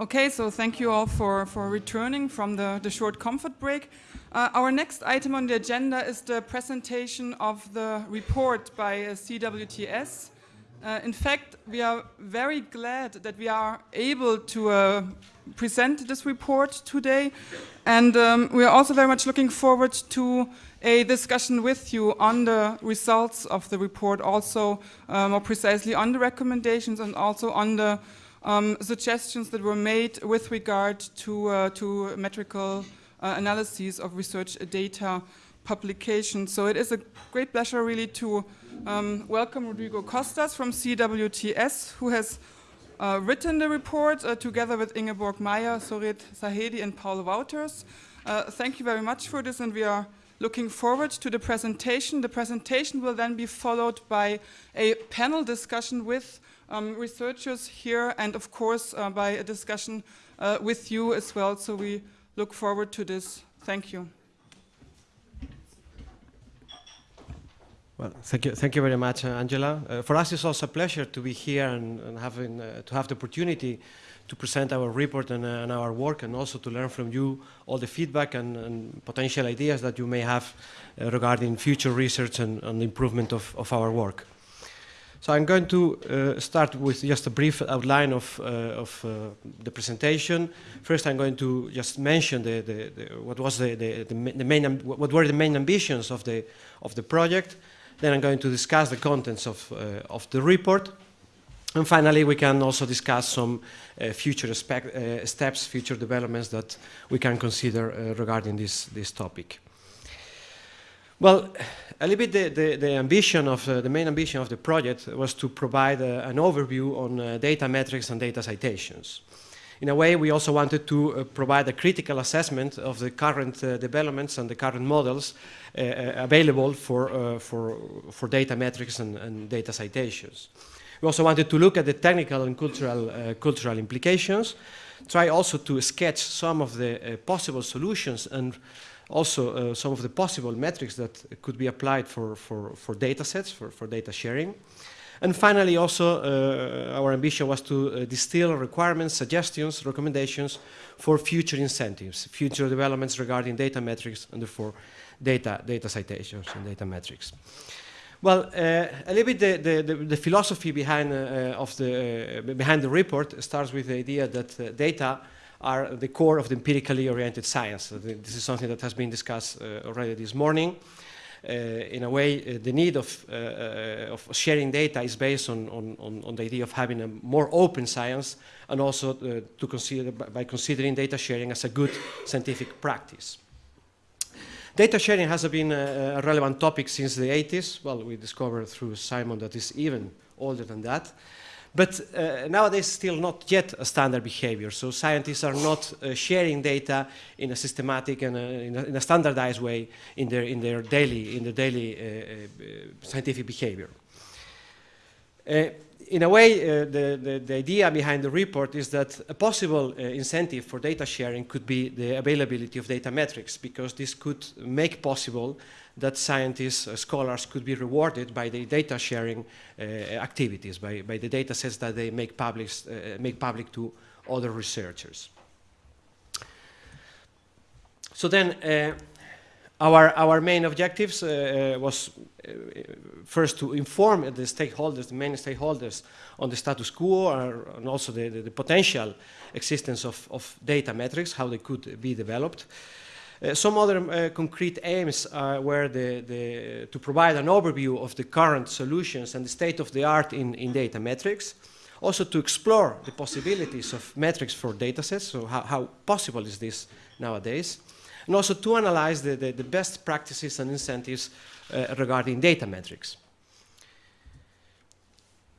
Okay, so thank you all for, for returning from the, the short comfort break. Uh, our next item on the agenda is the presentation of the report by uh, CWTS. Uh, in fact, we are very glad that we are able to uh, present this report today. And um, we are also very much looking forward to a discussion with you on the results of the report, also uh, more precisely on the recommendations and also on the um, suggestions that were made with regard to, uh, to metrical uh, analyses of research data publication. So it is a great pleasure really to um, welcome Rodrigo Costas from CWTS, who has uh, written the report uh, together with Ingeborg Meijer, Zohreh Zahedi, and Paul Wouters. Uh, thank you very much for this, and we are looking forward to the presentation. The presentation will then be followed by a panel discussion with um, researchers here and of course uh, by a discussion uh, with you as well. So we look forward to this. Thank you. Well, thank you, thank you very much, uh, Angela. Uh, for us, it's also a pleasure to be here and, and having uh, to have the opportunity to present our report and, uh, and, our work, and also to learn from you all the feedback and, and potential ideas that you may have regarding future research and, and improvement of, of our work. So I'm going to uh, start with just a brief outline of, uh, of uh, the presentation. First, I'm going to just mention the, the, the, what was the, the, main what were the main ambitions of the of the project. Then I'm going to discuss the contents of uh, of the report, and finally, we can also discuss some uh, future uh, steps, future developments that we can consider regarding this this topic. Well, a little bit the, the, the ambition of, uh, the main ambition of the project was to provide uh, an overview on uh, data metrics and data citations. In a way, we also wanted to uh, provide a critical assessment of the current uh, developments and the current models uh, available for, for, for data metrics and, and, data citations. We also wanted to look at the technical and cultural, cultural implications, try also to sketch some of the possible solutions and also uh, some of the possible metrics that could be applied for, for, for data sets, for, for data sharing. And finally, also, uh, our ambition was to uh, distill requirements, suggestions, recommendations for future incentives, future developments regarding data metrics, and therefore data, data citations and data metrics. Well, uh, a little bit the, the, the philosophy behind, uh, of the, uh, behind the report starts with the idea that data are the core of the empirically oriented science. This is something that has been discussed uh, already this morning. Uh, in a way, uh, the need of, uh, uh, of, sharing data is based on, on, on, the idea of having a more open science and also uh, to consider, by considering data sharing as a good scientific practice. Data sharing has been a, a relevant topic since the 80s. Well, we discovered through Simon that is even older than that. But uh, nowadays, still not yet a standard behavior. So scientists are not uh, sharing data in a systematic and a, in, a, in, a, standardized way in their in their daily in the daily uh, uh scientific behavior. Uh, in a way, uh, the, the, the, idea behind the report is that a possible incentive for data sharing could be the availability of data metrics, because this could make possible that scientists, uh, scholars could be rewarded by the data sharing uh, activities, by, by the data sets that they make public, uh, make public to other researchers. So then, uh, our, our main objectives uh, was first to inform the stakeholders, the main stakeholders, on the status quo and also the, the, the potential existence of, of data metrics, how they could be developed. Uh, some other uh, concrete aims were the, the, to provide an overview of the current solutions and the state of the art in, in data metrics. Also to explore the possibilities of metrics for datasets, so how, how possible is this nowadays. And also to analyze the, the, the best practices and incentives uh, regarding data metrics.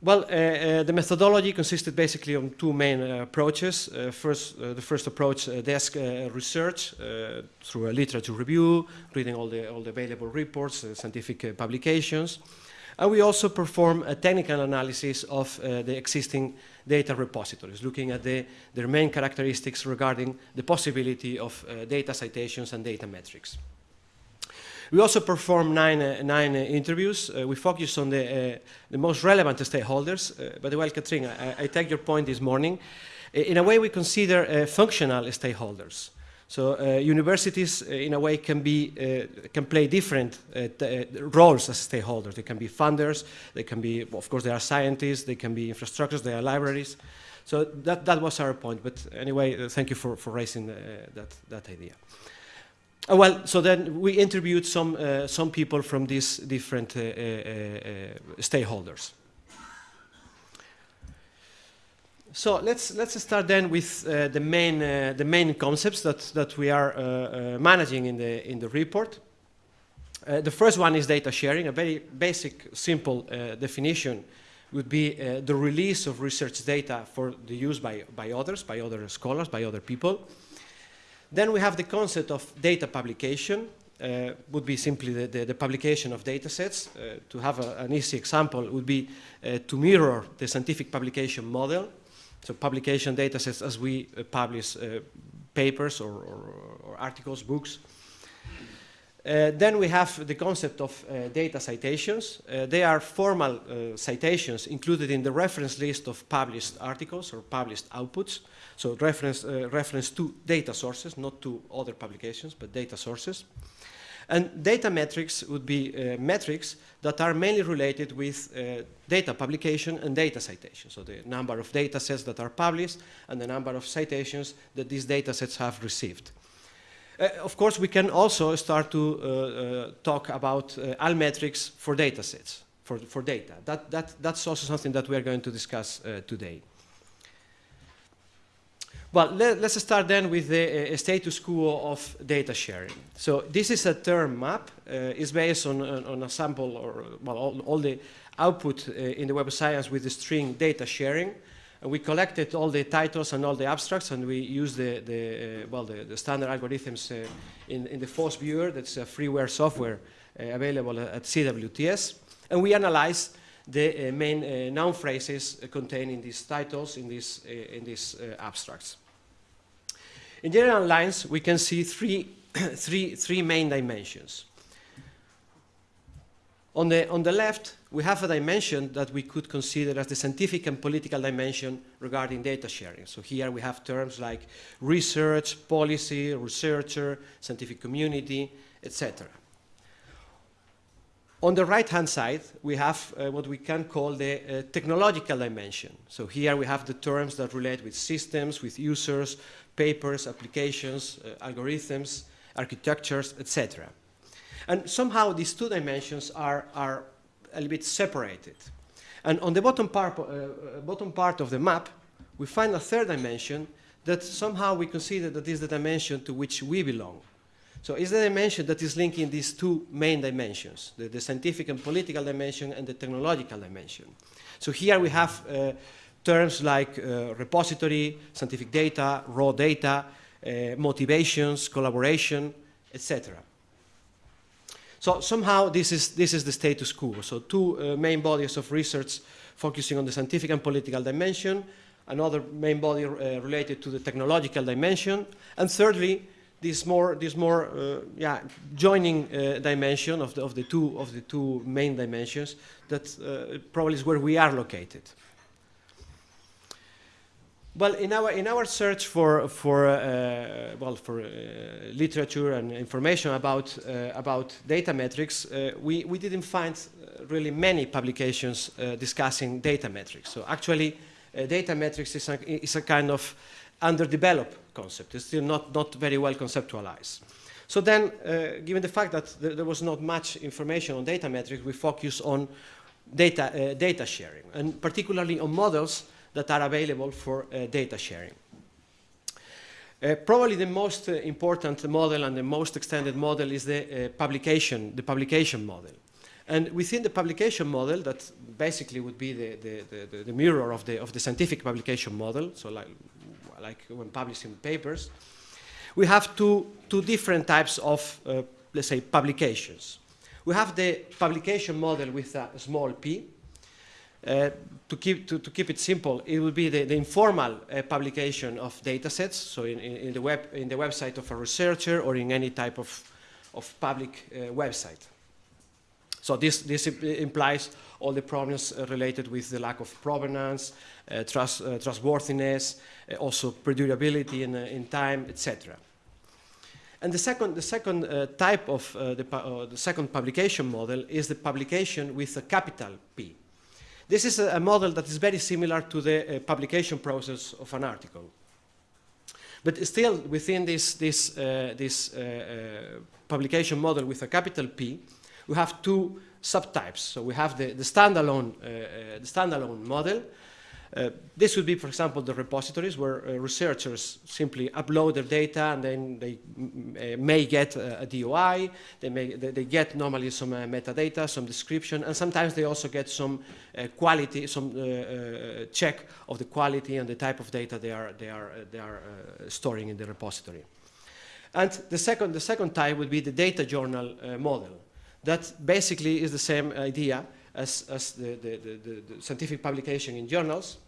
Well, uh, uh, the methodology consisted basically on two main uh, approaches. Uh, first, uh, the first approach, uh, desk research through a literature review, reading all the, all the available reports, scientific publications. And we also perform a technical analysis of the existing data repositories, looking at the, their main characteristics regarding the possibility of data citations and data metrics. We also performed nine, uh, nine uh, interviews. Uh, we focused on the, the most relevant stakeholders. by the way, Katrina, I, I, take your point this morning. In a way, we consider functional stakeholders. So uh, universities, uh, in a way, can be uh, can play different roles as stakeholders. They can be funders. They can be, of course, they are scientists. They can be infrastructures. They are libraries. So that that was our point. But anyway, thank you for for raising that that idea. Well, so then we interviewed some some people from these different stakeholders. So let's let's start then with uh, the main uh, the main concepts that that we are uh, uh managing in the in the report. Uh, the first one is data sharing. A very basic, simple uh, definition would be the release of research data for the use by by others, by other scholars, by other people. Then we have the concept of data publication. would be simply the, the, the, publication of data sets. to have a, an easy example would be to mirror the scientific publication model so publication data sets as we uh, publish uh, papers or, or, or, articles, books. Uh, then we have the concept of uh, data citations. Uh, they are formal uh, citations included in the reference list of published articles or published outputs. So reference, reference to data sources, not to other publications, but data sources. And data metrics would be uh, metrics that are mainly related with uh, data publication and data citation. So the number of data sets that are published and the number of citations that these data sets have received. Uh, of course, we can also start to uh, uh, talk about uh, Altmetrics for data sets, for, for data. That, that, that's also something that we are going to discuss today. Well, let, us start then with the status quo of data sharing. So this is a term map. Uh, it's based on, on, on, a sample or well, all, all the output uh, in the Web of Science with the string data sharing. We collected all the titles and all the abstracts, and we used the, the uh, well the, the, standard algorithms uh, in, in the VOSviewer. That's a freeware software uh, available at CWTS, and we analyzed the main noun phrases contained in these titles in these in these abstracts. In general lines, we can see three, three, three main dimensions. On the, on the left, we have a dimension that we could consider as the scientific and political dimension regarding data sharing. So here we have terms like research, policy, researcher, scientific community, etc. On the right-hand side, we have uh, what we can call the uh, technological dimension. So here we have the terms that relate with systems, with users, papers, applications, uh, algorithms, architectures, etc. And somehow these two dimensions are, are a little bit separated. And on the bottom part, uh, uh, bottom part of the map, we find a third dimension that somehow we consider that is the dimension to which we belong. So it's the dimension that is linking these two main dimensions, the, the scientific and political dimension and the technological dimension. So here we have uh, terms like uh, repository, scientific data, raw data, uh, motivations, collaboration, etc. So somehow this is, this is the status quo. So two uh, main bodies of research focusing on the scientific and political dimension, another main body uh, related to the technological dimension, and thirdly, this more, this more uh, yeah, joining uh, dimension of the, of, the two, of the two main dimensions that probably is where we are located. Well, in our in our search for for uh, well for uh, literature and information about uh, about data metrics, uh, we we didn't find uh, really many publications uh, discussing data metrics. So actually, data metrics is a, is a kind of underdeveloped concept. It's still not not very well conceptualized. So then, given the fact that there, there, was not much information on data metrics, we focus on data data sharing and particularly on models that are available for uh, data sharing. Uh, probably the most uh, important model and the most extended model is the uh, publication, the publication model. And within the publication model, that basically would be the, the, the, the, mirror of the, of the scientific publication model, so like, like when publishing papers, we have two, two different types of, uh, let's say, publications. We have the publication model with a small p, uh, to, keep, to, to, keep it simple, it would be the, the informal uh, publication of data sets, so in, in, in, the web, in the website of a researcher or in any type of, of public uh, website. So this, this implies all the problems related with the lack of provenance, uh, trust, uh, trustworthiness, uh, also perdurability in, in time, etc. And the second, the second uh, type of uh, the, uh, the, second publication model is the publication with a capital P. This is a, model that is very similar to the uh, publication process of an article. But still, within this, this, uh, this uh, publication model with a capital P, we have two subtypes. So we have the, the standalone, the standalone model, uh, this would be, for example, the repositories where uh, researchers simply upload their data and then they uh, may get a, a, DOI, they, may, they, they get normally some uh, metadata, some description, and sometimes they also get some quality, some check of the quality and the type of data they are, they are, they are storing in the repository. And the second, the second type would be the data journal model. That basically is the same idea as, as the, the, the, the, scientific publication in journals.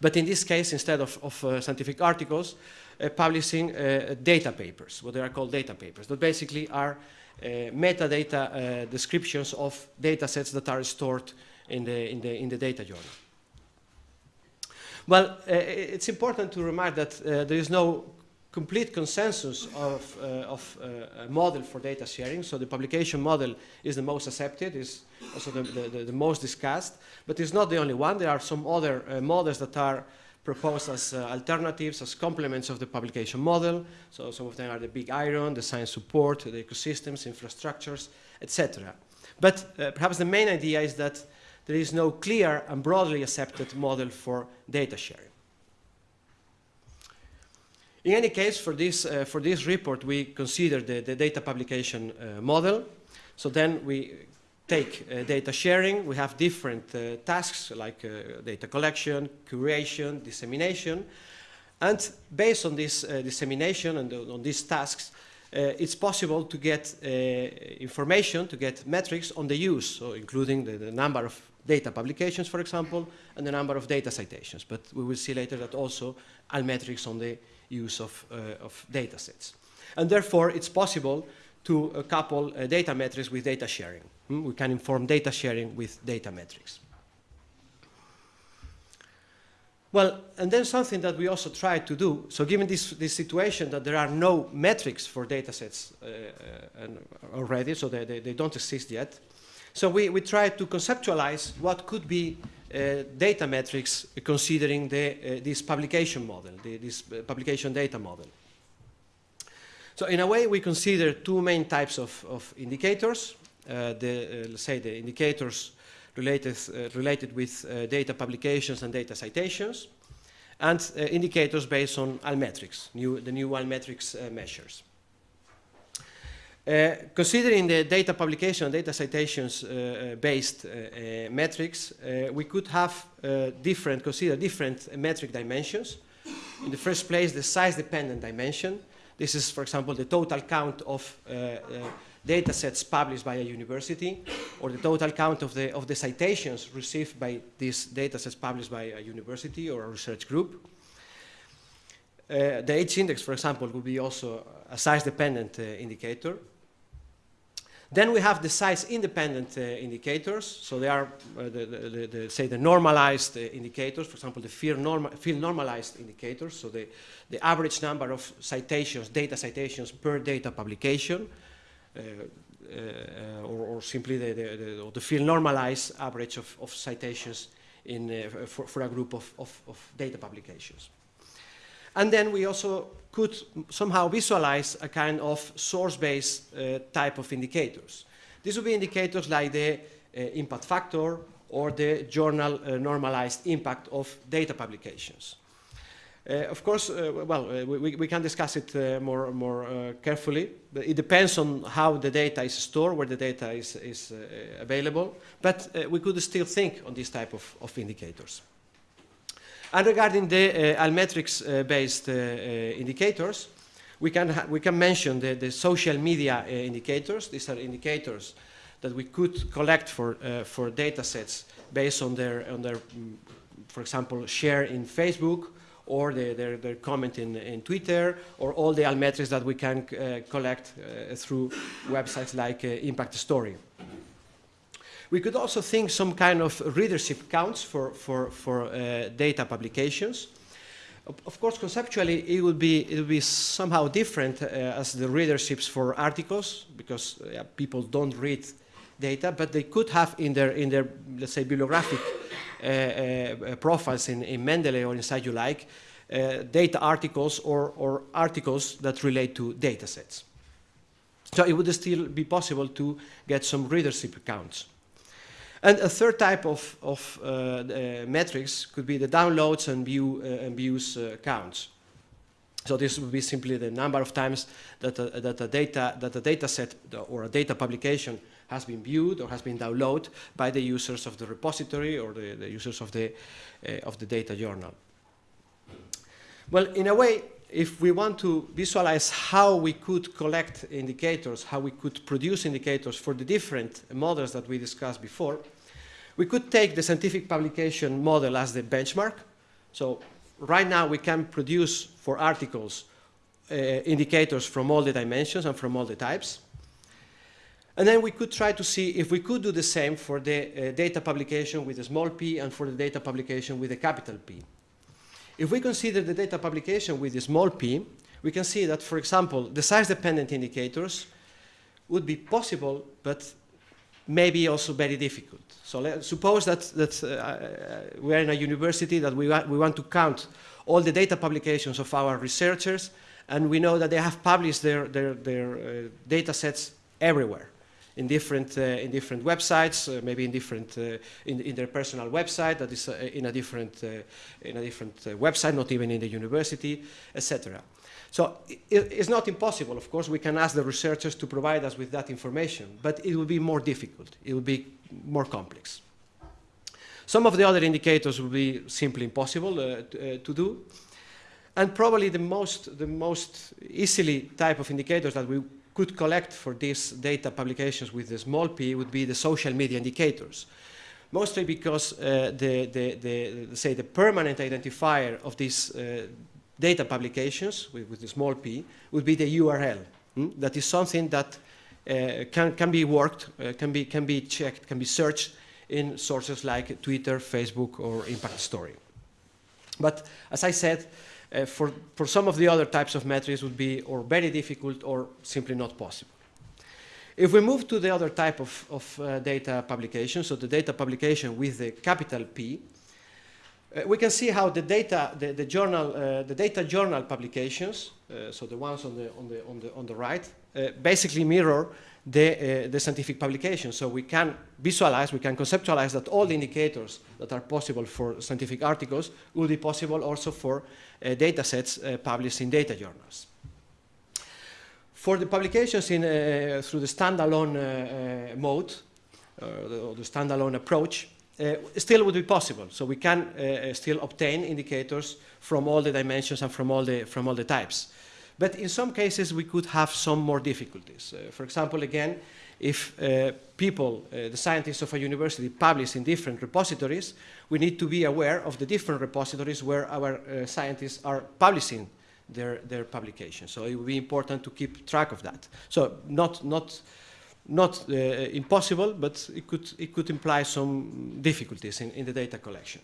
But in this case, instead of, of uh, scientific articles, uh, publishing uh, data papers, what they are called data papers, that basically are uh, metadata uh, descriptions of data sets that are stored in the, in the, in the data journal. Well, uh, it's important to remark that there is no complete consensus of, uh, of uh, a model for data sharing. So the publication model is the most accepted, is also the, the, the most discussed, but it's not the only one. There are some other uh, models that are proposed as uh, alternatives, as complements of the publication model. So some of them are the big iron, the science support, the ecosystems, infrastructures, etc. But uh, perhaps the main idea is that there is no clear and broadly accepted model for data sharing. In any case, for this, uh, for this report, we consider the, the data publication uh, model. So then we take uh, data sharing. We have different uh, tasks like uh, data collection, curation, dissemination. And based on this uh, dissemination and on these tasks, it's possible to get information, to get metrics on the use, so including the, the number of data publications, for example, and the number of data citations. But we will see later that also metrics on the use of, uh, of data sets. And therefore, it's possible to uh, couple uh, data metrics with data sharing. Hmm? We can inform data sharing with data metrics. Well, and then something that we also try to do, so given this, this situation that there are no metrics for data sets uh, uh, already, so they, they, they, don't exist yet, so we, we try to conceptualize what could be Uh, data metrics considering the, uh, this publication model, the, this uh, publication data model. So in a way, we consider two main types of, of indicators. Uh, the, uh, let's say the indicators related, related with data publications and data citations, and indicators based on Altmetrics, new, the new Altmetrics measures. Uh, considering the data publication data citations uh, uh based uh, uh, metrics, we could have different, consider different metric dimensions. In the first place, the size-dependent dimension. This is, for example, the total count of data sets published by a university, or the total count of the, of the citations received by these data sets published by a university or a research group. Uh, the H-index, for example, would be also a size-dependent uh, indicator. Then we have the size-independent uh, indicators. So they are, uh, the, the, the, say, the normalized uh, indicators, for example, the field, norma field, normalized indicators, so the, the average number of citations, data citations per data publication, uh, uh, or, or, simply the, the, the, field normalized average of, of citations in, uh, for, for, a group of, of, of data publications. And then we also could somehow visualize a kind of source-based uh, type of indicators. These would be indicators like the uh, impact factor or the journal uh, normalized impact of data publications. Uh, of course, uh, well, uh, we, we, can discuss it more, more carefully. But it depends on how the data is stored, where the data is, is available. But we could still think on this type of, of indicators. And regarding the uh, Altmetrics-based uh, uh, indicators, we can, we can mention the, the social media indicators. These are indicators that we could collect for, for data sets based on their, on their mm, for example, share in Facebook or the, their, their comment in, in Twitter, or all the altmetrics that we can uh, collect uh, through websites like uh, Impact Story. We could also think some kind of readership counts for, for, for uh, data publications. Of, course, conceptually, it would be, it would be somehow different uh, as the readerships for articles, because uh, people don't read data, but they could have in their, in their let's say, bibliographic uh, uh, profiles in, in Mendeley or in CiteULike, uh, data articles or, or articles that relate to data sets. So it would still be possible to get some readership counts. And a third type of, of uh, uh, metrics could be the downloads and, view, uh, and views counts. So this would be simply the number of times that a, that a, data, that a data set or a data publication has been viewed or has been downloaded by the users of the repository or the, the users of the, uh, of the data journal. Well, in a way, if we want to visualize how we could collect indicators, how we could produce indicators for the different models that we discussed before, we could take the scientific publication model as the benchmark. So right now we can produce for articles uh, indicators from all the dimensions and from all the types. And then we could try to see if we could do the same for the uh, data publication with a small p and for the data publication with a capital P. If we consider the data publication with a small p, we can see that, for example, the size-dependent indicators would be possible, but maybe also very difficult. So let's suppose that, that uh, we're in a university that we, wa we want to count all the data publications of our researchers, and we know that they have published their, their, their uh, data sets everywhere in different, uh, in different websites, uh, maybe in different, uh, in, in, their personal website that is in a different, in a different website, not even in the university, etc. So it, it's not impossible, of course, we can ask the researchers to provide us with that information, but it will be more difficult, it will be more complex. Some of the other indicators will be simply impossible uh, to, uh, to, do. And probably the most, the most easily type of indicators that we could collect for these data publications with the small p would be the social media indicators. Mostly because uh, the, the, the, say the permanent identifier of these uh, data publications with, with, the small p would be the URL. Hmm? That is something that uh, can, can be worked, uh, can, be, can be checked, can be searched in sources like Twitter, Facebook, or Impact Story. But as I said, uh, for, for some of the other types of metrics would be or very difficult or simply not possible. If we move to the other type of, of uh, data publication, so the data publication with the capital P, uh, we can see how the data, the, the journal, uh, the data journal publications, uh, so the ones on the, on the, on the, on the right, uh, basically mirror the, uh, the scientific publication. So we can visualize, we can conceptualize that all the indicators that are possible for scientific articles will be possible also for uh, data sets uh, published in data journals. For the publications in, uh, through the standalone uh, uh, mode, or the standalone approach, still would be possible. So we can still obtain indicators from all the dimensions and from all the, from all the types. But in some cases, we could have some more difficulties. Uh, for example, again, if uh, people, uh, the scientists of a university, publish in different repositories, we need to be aware of the different repositories where our uh, scientists are publishing their, their publications. So it would be important to keep track of that. So not, not, not uh, impossible, but it could, it could imply some difficulties in, in the data collection.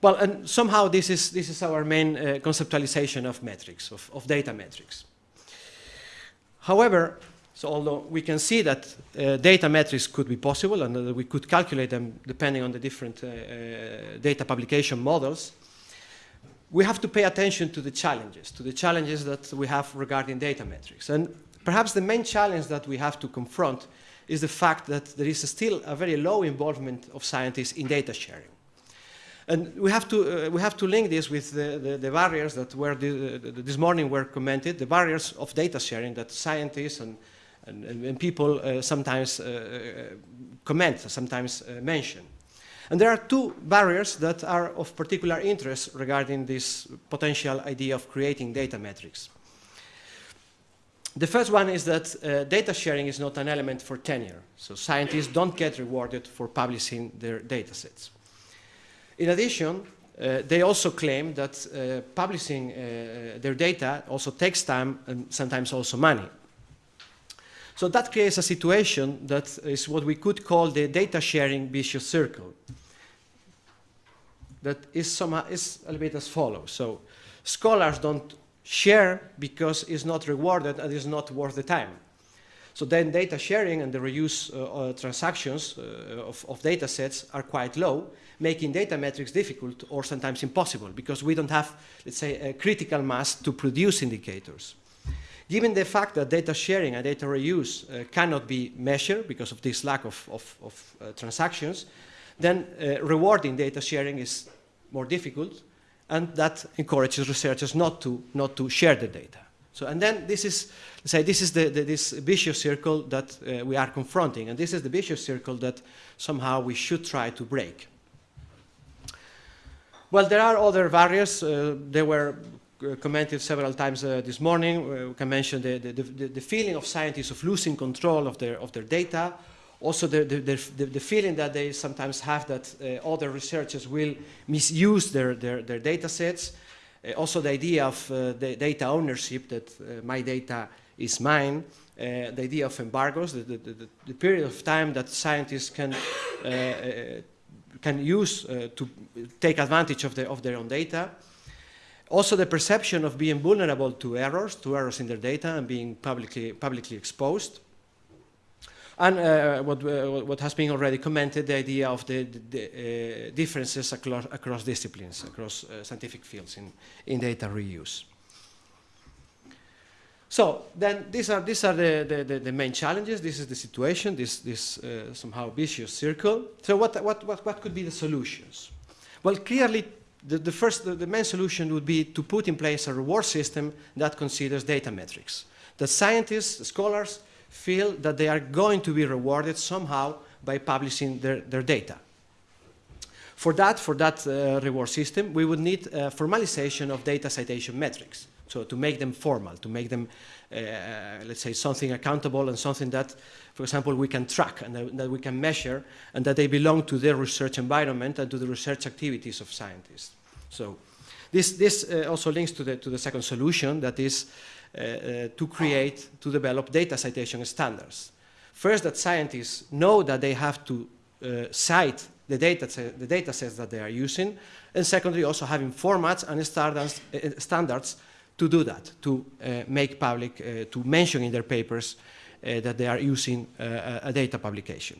Well, and somehow this is, this is our main uh, conceptualization of metrics, of, of data metrics. However, so although we can see that uh, data metrics could be possible and that we could calculate them depending on the different uh, uh, data publication models, we have to pay attention to the challenges, to the challenges that we have regarding data metrics. And perhaps the main challenge that we have to confront is the fact that there is still a very low involvement of scientists in data sharing. And we have to, uh, we have to link this with the, the, the barriers that were the, this morning were commented, the barriers of data sharing that scientists and, and, and people uh, sometimes uh, uh comment, sometimes uh, mention. And there are two barriers that are of particular interest regarding this potential idea of creating data metrics. The first one is that uh, data sharing is not an element for tenure. So scientists don't get rewarded for publishing their data sets. In addition, uh, they also claim that uh, publishing uh, their data also takes time and sometimes also money. So that creates a situation that is what we could call the data sharing vicious circle. That is, somehow, is a little bit as follows. So scholars don't share because it's not rewarded and it's not worth the time. So then data sharing and the reuse uh, uh, transactions uh, of, of data sets are quite low, making data metrics difficult or sometimes impossible because we don't have, let's say, a critical mass to produce indicators. Given the fact that data sharing and data reuse uh, cannot be measured because of this lack of, of, of uh, transactions, then uh, rewarding data sharing is more difficult and that encourages researchers not to, not to share the data. So, and then this is, say, this is the, the, this vicious circle that uh, we are confronting, and this is the vicious circle that somehow we should try to break. Well, there are other barriers. Uh, they were uh, commented several times uh, this morning. Uh, we can mention the, the, the, the, feeling of scientists of losing control of their, of their data. Also, the, the, the feeling that they sometimes have that uh, other researchers will misuse their, their, their data sets. Uh, also, the idea of eh, the data ownership, that eh, my data is mine. the idea of embargoes, the, the, the, period of time that scientists can can use to take advantage of, the, of their own data. Also the perception of being vulnerable to errors, to errors in their data and being publicly, publicly exposed. And uh, what, uh, what, has been already commented, the idea of the, the, uh, differences across, across, disciplines, across uh, scientific fields in, in data reuse. So then these are, these are the, the, the, main challenges. This is the situation, this, this uh, somehow vicious circle. So what, what, what, what could be the solutions? Well, clearly, the, the first, the, the main solution would be to put in place a reward system that considers data metrics. The scientists, the scholars, feel that they are going to be rewarded somehow by publishing their, their data. For that, for that uh, reward system, we would need a formalization of data citation metrics. So to make them formal, to make them, uh, let's say, something accountable and something that, for example, we can track and that, that we can measure and that they belong to the research environment and to the research activities of scientists. So this, this uh, also links to the, to the second solution that is uh, uh, to create, to develop data citation standards. First, that scientists know that they have to uh, cite the data, the data sets that they are using, and secondly, also having formats and standards, uh, standards to do that, to uh, make public, uh, to mention in their papers uh, that they are using a data publication.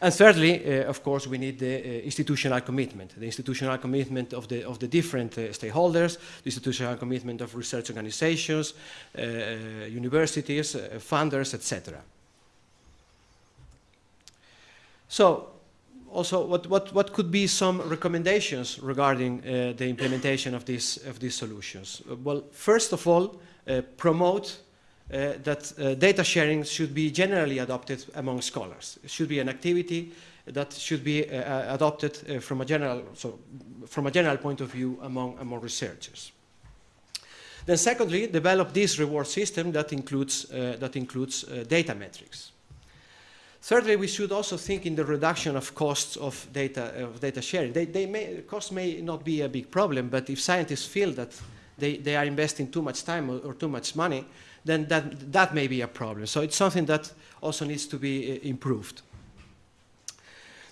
And thirdly, uh, of course, we need the uh, institutional commitment, the institutional commitment of the, of the different uh, stakeholders, the institutional commitment of research organizations, universities, funders, etc. So also, what, what, what could be some recommendations regarding uh, the implementation of, this, of these solutions? Uh, well, first of all, uh, promote uh, that uh, data sharing should be generally adopted among scholars. It should be an activity that should be uh, adopted from, a general, so from a general point of view among, among researchers. Then secondly, develop this reward system that includes, that includes data metrics. Thirdly, we should also think in the reduction of costs of data, of data sharing. They, they may, costs may not be a big problem, but if scientists feel that they, they are investing too much time or, or, too much money, then that, that may be a problem. So it's something that also needs to be uh, improved.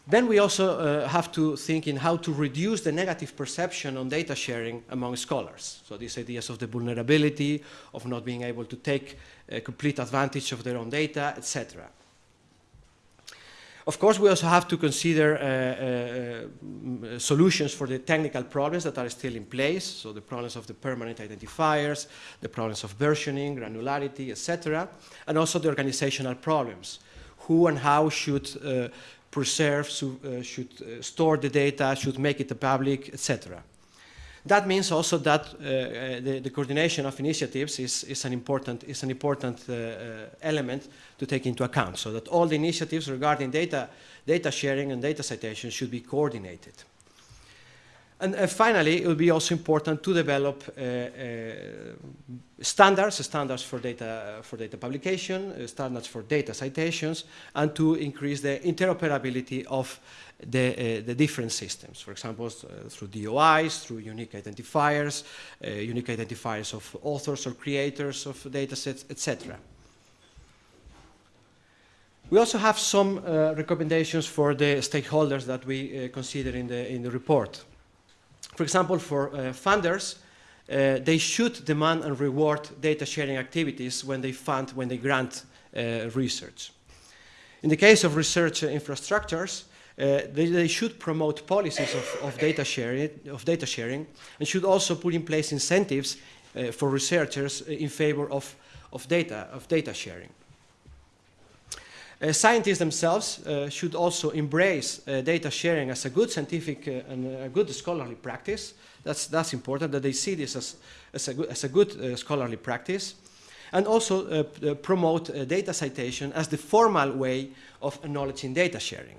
Then we also uh, have to think in how to reduce the negative perception on data sharing among scholars. So these ideas of the vulnerability, of not being able to take uh, complete advantage of their own data, etc. Of course, we also have to consider uh, uh, solutions for the technical problems that are still in place, so the problems of the permanent identifiers, the problems of versioning, granularity, etc., and also the organizational problems. Who and how should uh, preserve, uh, should uh, store the data, should make it public, etc. That means also that uh, uh, the, the, coordination of initiatives is, is an important, is an important uh, uh, element to take into account, so that all the initiatives regarding data, data sharing and data citation should be coordinated. And uh, finally, it will be also important to develop uh, standards, standards for data, for data publication, standards for data citations, and to increase the interoperability of the, uh, the different systems, for example, uh, through DOIs, through unique identifiers, uh, unique identifiers of authors or creators of datasets, etc. We also have some uh, recommendations for the stakeholders that we uh, consider in the, in the report. For example, for uh, funders, they should demand and reward data sharing activities when they fund, when they grant research. In the case of research infrastructures, they, they, should promote policies of, of, data sharing, of data sharing and should also put in place incentives uh, for researchers in favor of, of, data, of data sharing. Uh, scientists themselves uh, should also embrace uh, data sharing as a good scientific uh, and a good scholarly practice. That's, that's important that they see this as, as a good, as a good scholarly practice and also promote data citation as the formal way of acknowledging data sharing.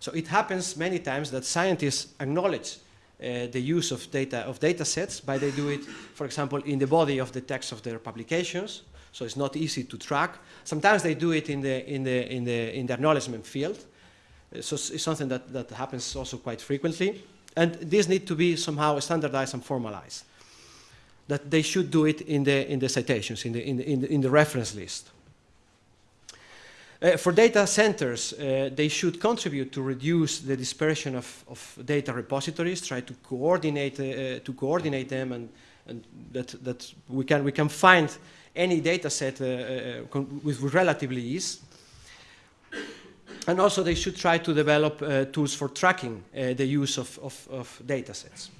So it happens many times that scientists acknowledge uh, the use of data of data sets, but they do it, for example, in the body of the text of their publications. So it's not easy to track. Sometimes they do it in the in the in the in the acknowledgement field. Uh, so it's something that that happens also quite frequently, and this need to be somehow standardized and formalized. That they should do it in the in the citations in the in the, in the, in the reference list. Uh, for data centers, uh, they should contribute to reduce the dispersion of, of data repositories, try to coordinate, uh, to coordinate them and, and that, that we, can, we can find any data set uh, uh, with, relatively ease. And also they should try to develop uh, tools for tracking the use of, of, of, data sets.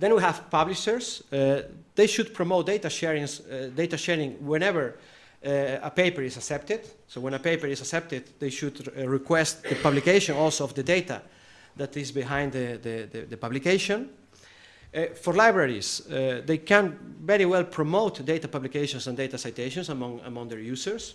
Then we have publishers. they should promote data sharing, data sharing whenever a paper is accepted. So when a paper is accepted, they should uh, request the publication also of the data that is behind the, the, the, the publication. Uh, for libraries, uh, they can very well promote data publications and data citations among, among their users.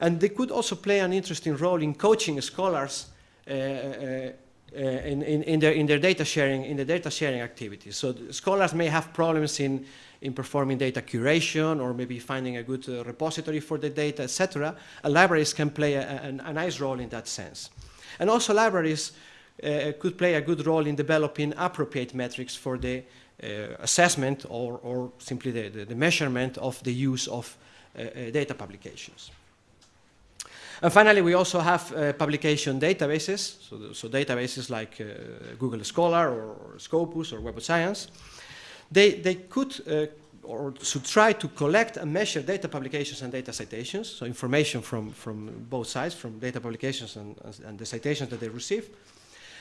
And they could also play an interesting role in coaching scholars uh, uh, in, in, in, their, in their data sharing, in the data sharing activities. So scholars may have problems in in performing data curation or maybe finding a good uh, repository for the data, etc. libraries can play a, a, a, nice role in that sense. And also libraries uh, could play a good role in developing appropriate metrics for the uh, assessment or, or simply the, the, the, measurement of the use of uh, uh, data publications. And finally, we also have uh, publication databases, so, so databases like Google Scholar or, or Scopus or Web of Science, they, they could uh, or should try to collect and measure data publications and data citations, so information from, from both sides, from data publications and, and the citations that they receive.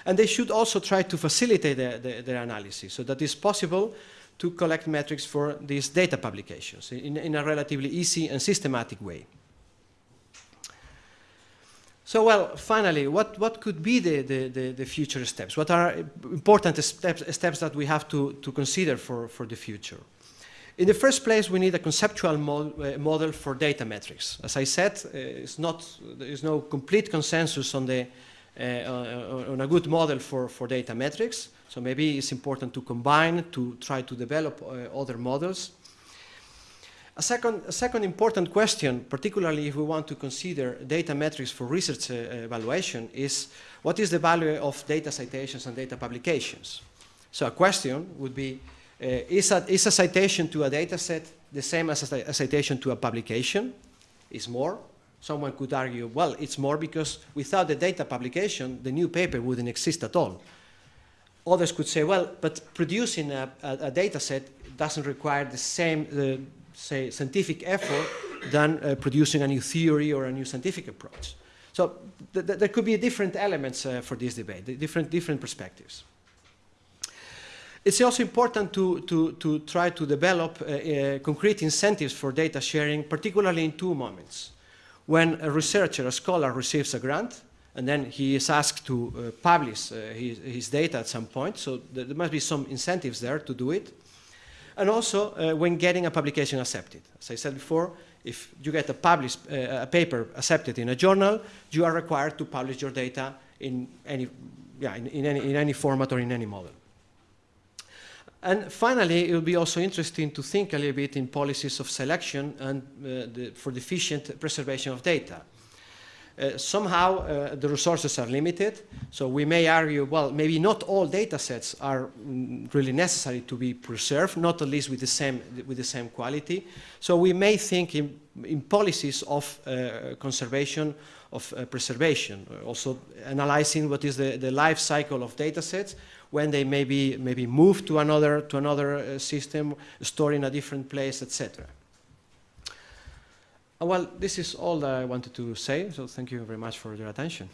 And they should also try to facilitate the, the, their analysis so that it's possible to collect metrics for these data publications in, in a relatively easy and systematic way. So, well, finally, what, what could be the, the, the, the, future steps? What are important steps, steps that we have to, to consider for, for the future? In the first place, we need a conceptual uh, model for data metrics. As I said, uh, it's not, there is no complete consensus on, the, uh, on a good model for, for data metrics. So maybe it's important to combine, to try to develop uh, other models. A second, a second important question, particularly if we want to consider data metrics for research uh, evaluation, is what is the value of data citations and data publications? So a question would be, uh, is, a, is a citation to a data set the same as a, a citation to a publication? Is more? Someone could argue, well, it's more because without the data publication, the new paper wouldn't exist at all. Others could say, well, but producing a, a, a data set doesn't require the same, uh, say, scientific effort than uh, producing a new theory or a new scientific approach. So th th there could be different elements uh, for this debate, different, different perspectives. It's also important to, to, to try to develop uh, uh, concrete incentives for data sharing, particularly in two moments. When a researcher, a scholar, receives a grant, and then he is asked to uh, publish his, his, data at some point, so there must be some incentives there to do it and also uh, when getting a publication accepted. As I said before, if you get a, published, uh, a paper accepted in a journal, you are required to publish your data in any, yeah, in, in, any, in any format or in any model. And finally, it will be also interesting to think a little bit in policies of selection and uh, the, for the efficient preservation of data. Uh, somehow uh, the resources are limited, so we may argue, well, maybe not all data sets are mm, really necessary to be preserved, not at least with the same, with the same quality. So we may think in in policies of uh, conservation, of uh, preservation. Uh, also analyzing what is the, the life cycle of data sets, when they may be maybe moved to another, to another system, stored in a different place, etc. Uh, well, this is all that I wanted to say, so thank you very much for your attention.